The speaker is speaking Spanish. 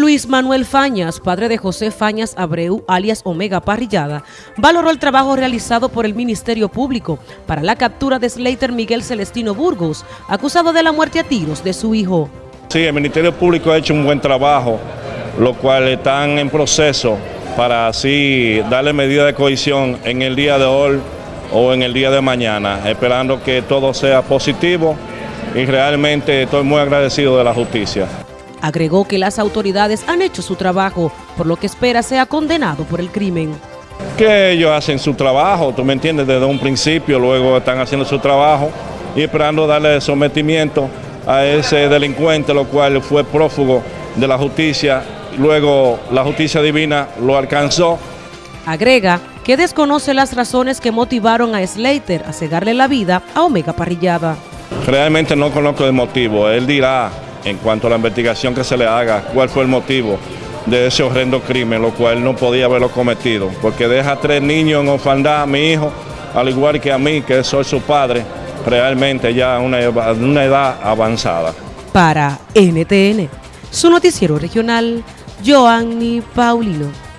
Luis Manuel Fañas, padre de José Fañas Abreu, alias Omega Parrillada, valoró el trabajo realizado por el Ministerio Público para la captura de Slater Miguel Celestino Burgos, acusado de la muerte a tiros de su hijo. Sí, el Ministerio Público ha hecho un buen trabajo, lo cual están en proceso para así darle medida de cohesión en el día de hoy o en el día de mañana, esperando que todo sea positivo y realmente estoy muy agradecido de la justicia. Agregó que las autoridades han hecho su trabajo, por lo que espera sea condenado por el crimen. Que ellos hacen su trabajo, tú me entiendes, desde un principio, luego están haciendo su trabajo y esperando darle sometimiento a ese delincuente, lo cual fue prófugo de la justicia, luego la justicia divina lo alcanzó. Agrega que desconoce las razones que motivaron a Slater a cegarle la vida a Omega Parrillada. Realmente no conozco el motivo, él dirá en cuanto a la investigación que se le haga, cuál fue el motivo de ese horrendo crimen, lo cual no podía haberlo cometido, porque deja tres niños en orfandad a mi hijo, al igual que a mí, que soy su padre, realmente ya una, una edad avanzada. Para NTN, su noticiero regional, Joanny Paulino.